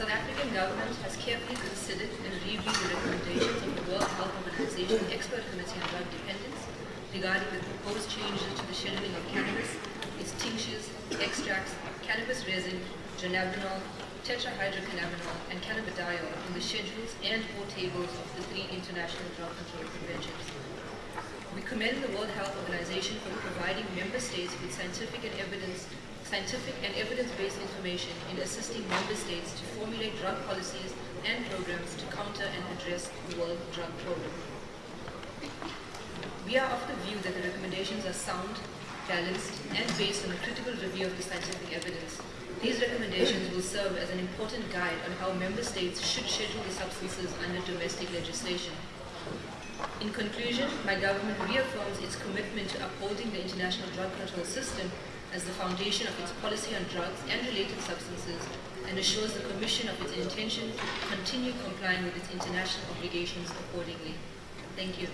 South African government has carefully considered and reviewed the recommendations of the World Health Organization Expert Committee on Drug Dependence regarding the proposed changes to the scheduling of cannabis, its tinctures, extracts, cannabis resin, dronabinol, tetrahydrocannabinol, and cannabidiol in the schedules and or tables of the three international drug control conventions. We commend the World Health Organization for providing member states with scientific and evidence scientific and evidence-based information in assisting member states to formulate drug policies and programs to counter and address the world drug problem. We are of the view that the recommendations are sound, balanced, and based on a critical review of the scientific evidence. These recommendations will serve as an important guide on how member states should schedule the substances under domestic legislation. In conclusion, my government reaffirms its commitment to upholding the international drug control system as the foundation of its policy on drugs and related substances and assures the Commission of its intention to continue complying with its international obligations accordingly. Thank you.